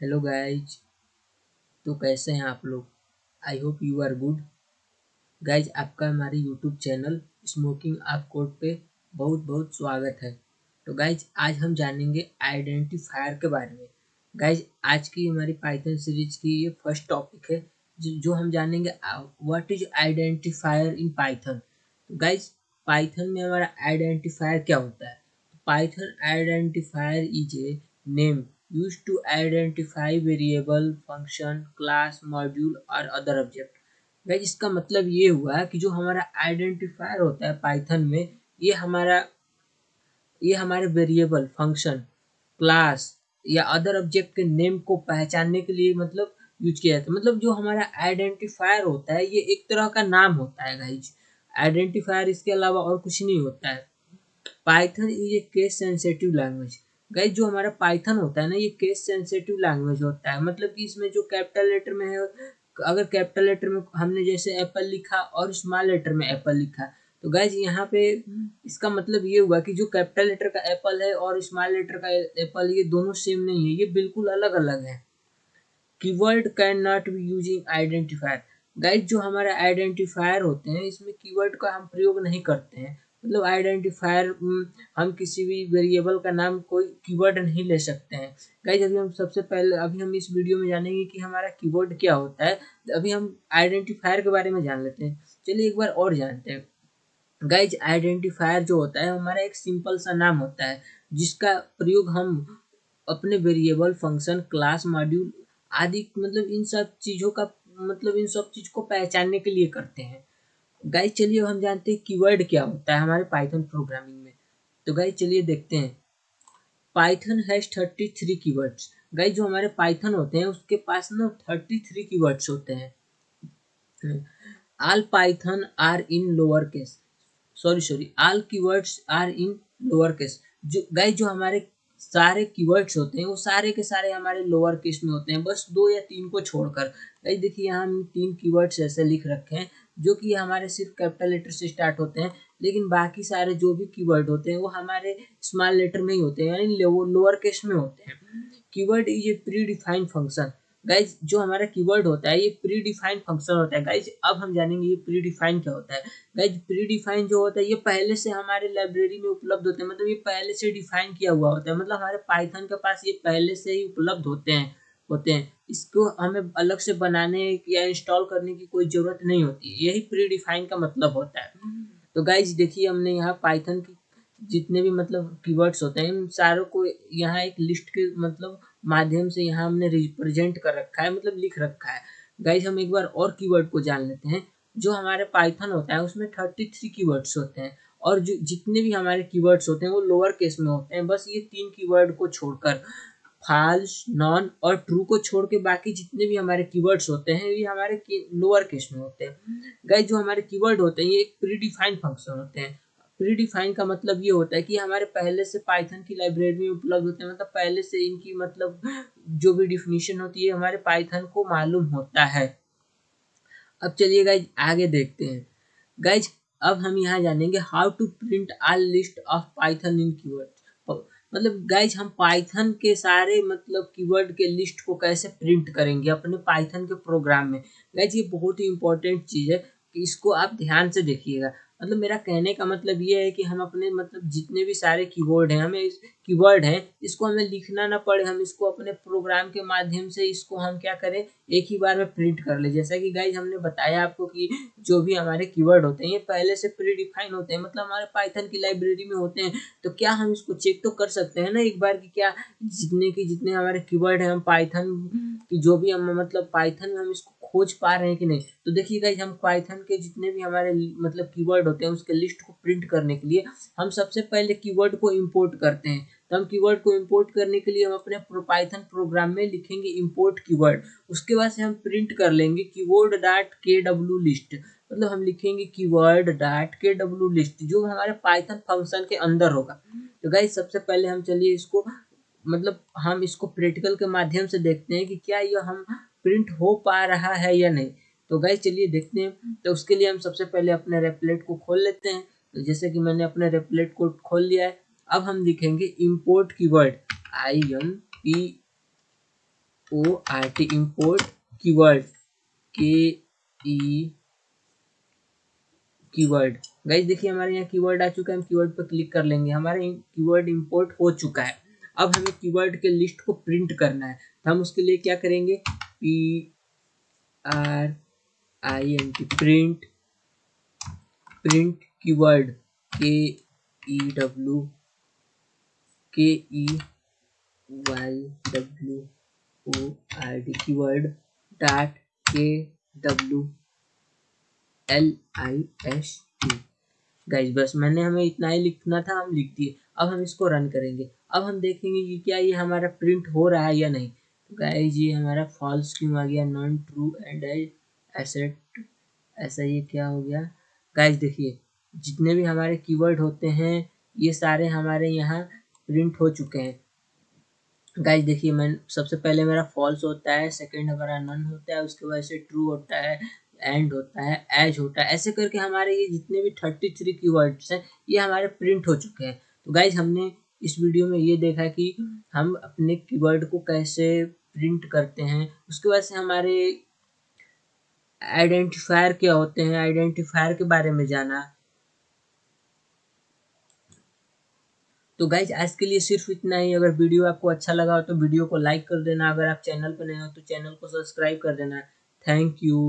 Hello guys तो कैसे हैं आप लोग? I hope you are good guys आपका हमारे यूट्यूब चैनल स्मोकिंग आप कोड पे बहुत बहुत स्वागत है। तो गाइज़ आज हम जानेंगे आइडेंटिफायर के बारे में। गाइज़ आज की हमारी पाइथन सीरीज़ की ये फ़र्स्ट टॉपिक है जो, जो हम जानेंगे what is identifier in Python तो गाइज़ पाइथन में हमारा आइडेंटिफायर क्या होता है? Python identifier is a name used to identify variable, function, class, module और other object. गाइज़ इसका मतलब ये हुआ कि जो हमारा आइडेंटिफायर होता है पाइथन में ये हमारा ये हमारे वेरिएबल फ़ंक्शन क्लास या अदर ऑब्जेक्ट के नेम को पहचानने के लिए मतलब यूज़ किया जाता है। मतलब जो हमारा आइडेंटिफायर होता है ये एक तरह का नाम होता है गाइज़ आइडेंटिफायर इसके अलावा और कुछ नहीं होता है। Python is a case sensitive language guys जो हमारा पाइथन होता है ना, ये केस सेंसिटिव लैंग्वेज होता है। मतलब कि इसमें जो कैपिटल लेटर में है, अगर कैपिटल लेटर में हमने जैसे एप्पल लिखा और स्मॉल लेटर में एप्पल लिखा तो गाइज़ यहाँ पे इसका मतलब ये हुआ कि जो कैपिटल लेटर का एप्पल है और स्मॉल लेटर का एप्पल ये दोनों सेम नहीं है, ये बिल्कुल अलग अलग है। Keyword can not be using identifier guys जो हमारे आइडेंटिफायर होते हैं, इसमें कीवर्ड का हम प्रयोग नहीं करते हैं। मतलब आइडेंटिफायर हम किसी भी वेरिएबल का नाम कोई कीवर्ड नहीं ले सकते हैं। गाइज़ अभी हम सबसे पहले, अभी हम इस वीडियो में जानेंगे कि हमारा कीवर्ड क्या होता है। अभी हम आइडेंटिफायर के बारे में जान लेते हैं। चलिए एक बार और जानते हैं। गाइज़ आइडेंटिफायर जो होता है, हमारा एक सिंपल सा नाम होता है, जिसका प्रयोग हम अपने वेरिएबल फ़ंक्शन क्लास मॉड्यूल आदि मतलब इन सब चीज़ों का मतलब इन सब चीज़ को पहचानने के लिए करते हैं। गाइज़ चलिए हम जानते हैं कीवर्ड क्या होता है हमारे पाइथन प्रोग्रामिंग में। तो गाइज़ चलिए देखते हैं। Python has thirty three keywords guys जो हमारे पाइथन होते हैं, उसके पास ना थर्टी थ्री की वर्ड्स होते हैं। All Python are in lower case sorry sorry all keywords are in lower case जो गाइज़ जो हमारे सारे कीवर्ड्स होते हैं वो सारे के सारे हमारे लोअर केस में होते हैं बस दो या तीन को छोड़कर। भाई देखिए यहाँ हम तीन कीवर्ड्स ऐसे लिख रखे हैं जो कि हमारे सिर्फ़ कैपिटल लेटर से स्टार्ट होते हैं लेकिन बाकी सारे जो भी कीवर्ड होते हैं वो हमारे स्मॉल लेटर में ही होते हैं यानी लोअर केस में होते हैं। Keyword is a predefined function guys जो हमारा कीवर्ड होता है, ये प्री डिफाइंड फ़ंक्शन होता है। गाइज़ अब हम जानेंगे ये प्री डिफाइंड क्या होता है। गाइज़ प्री डिफाइंड जो होता है, ये पहले से हमारे लाइब्रेरी में उपलब्ध होते हैं। मतलब ये पहले से डिफाइन किया हुआ होता है। मतलब हमारे पाइथन के पास ये पहले से ही उपलब्ध होते हैं होते हैं। इसको हमें अलग से बनाने या इंस्टॉल करने की कोई ज़रूरत नहीं होती। यही प्री डिफाइन का मतलब होता है। तो गाइज़ देखिए, हमने यहाँ पाइथन की जितने भी मतलब कीवर्ड्स होते हैं, इन सारों को यहाँ एक लिस्ट के मतलब माध्यम से यहाँ हमने रिप्रेजेंट कर रखा है मतलब लिख रखा है। गाइज़ हम एक बार और कीवर्ड को जान लेते हैं। जो हमारे पाइथन होता है, उसमें थर्टी थ्री कीवर्ड्स होते हैं। और जो, जितने भी हमारे कीवर्ड्स होते हैं, वो लोअर केस में होते हैं। बस ये तीन कीवर्ड को छोड़कर फाल्स नॉन और ट्रू को छोड़ के बाकी जितने भी हमारे कीवर्ड्स होते हैं, ये हमारे लोअर केस में होते हैं। गाइज़ जो हमारे कीवर्ड होते हैं, ये एक प्री डिफाइंड फ़ंक्शन होते हैं। प्री डिफाइन का मतलब ये होता है कि हमारे पहले से पाइथन की लाइब्रेरी में उपलब्ध होते हैं मतलब पहले से इनकी मतलब जो भी डिफिनीशन होती है, हमारे पाइथन को मालूम होता है। अब चलिए गाइज़ आगे देखते हैं। गाइज़ अब हम यहाँ जानेंगे how to print all list of Python in keyword मतलब गाइज़ हम पाइथन के सारे मतलब कीवर्ड के लिस्ट को कैसे प्रिंट करेंगे अपने पाइथन के प्रोग्राम में? गाइज़ ये बहुत ही इंपॉर्टेंट चीज़ है कि इसको आप ध्यान से देखिएगा। मतलब मेरा कहने का मतलब ये है कि हम अपने मतलब जितने भी सारे कीवर्ड हैं, हमें कीवर्ड हैं, इसको हमें लिखना ना पड़े, हम इसको अपने प्रोग्राम के माध्यम से इसको हम क्या करें, एक ही बार में प्रिंट कर ले। जैसा कि गाइज़ हमने बताया आपको कि जो भी हमारे कीवर्ड होते हैं, ये पहले से प्री डिफाइन होते हैं मतलब हमारे पाइथन की लाइब्रेरी में होते हैं तो क्या हम इसको चेक तो कर सकते हैं ना एक बार की क्या जितने की जितने हमारे कीवर्ड हैं, हम पाइथन की जो भी हम मतलब पाइथन में हम इसको खोज पा रहे हैं कि नहीं? तो देखिए गाइज़ हम पाइथन के जितने भी हमारे मतलब कीवर्ड होते हैं, उसके लिस्ट को प्रिंट करने के लिए हम सबसे पहले कीवर्ड को इंपोर्ट करते हैं। तो हम कीवर्ड को इंपोर्ट करने के लिए हम अपने पाइथन प्रोग्राम में लिखेंगे इंपोर्ट कीवर्ड उसके बाद से हम प्रिंट कर लेंगे keyword dot K W list मतलब हम लिखेंगे keyword dot K W list जो हमारे पाइथन फ़ंक्शन के अंदर होगा। तो गाइज़ सबसे पहले हम चलिए इसको मतलब हम इसको प्रैक्टिकल के माध्यम से देखते हैं कि क्या ये हम प्रिंट हो पा रहा है या नहीं? तो गाइज़ चलिए देखते हैं। तो उसके लिए हम सबसे पहले अपने रेपलेट को खोल लेते हैं। तो जैसे कि मैंने अपने रेपलेट को खोल लिया है, अब हम लिखेंगे import keyword I M P O R T import keyword K E keyword guys देखिए हमारे यहाँ कीवर्ड आ चुका है, हम कीवर्ड पर क्लिक कर लेंगे। हमारे कीवर्ड इंपोर्ट हो चुका है। अब हमें कीवर्ड के लिस्ट को प्रिंट करना है। तो हम उसके लिए क्या करेंगे? P R I N T print print keyword K E W K E Y W O R D keyword dot K W L I S T guys बस मैंने हमें इतना ही लिखना था, हम लिख दिए। अब हम इसको रन करेंगे। अब हम देखेंगे कि क्या ये हमारा प्रिंट हो रहा है या नहीं। गाइज़ ये हमारा फॉल्स क्यों आ गया नॉन ट्रू एंड एसेट ऐसा ये क्या हो गया? गाइज़ देखिए, जितने भी हमारे कीवर्ड होते हैं, ये सारे हमारे यहाँ प्रिंट हो चुके हैं। गाइज़ देखिए, मैं, सबसे पहले मेरा फॉल्स होता है सेकंड हमारा नन होता है, उसके बाद से ट्रू होता है एंड होता है एज होता है। ऐसे करके हमारे ये जितने भी थर्टी थ्री की हैं, ये हमारे प्रिंट हो चुके हैं। तो गाइज़ हमने इस वीडियो में ये देखा कि हम अपने कीवर्ड को कैसे प्रिंट करते हैं। उसके बाद से हमारे आइडेंटिफायर क्या होते हैं, आइडेंटिफायर के बारे में जाना। तो गाइज़ आज के लिए सिर्फ़ इतना ही। अगर वीडियो आपको अच्छा लगा हो तो वीडियो को लाइक कर देना। अगर आप चैनल पर नए हो तो चैनल को सब्सक्राइब कर देना। Thank you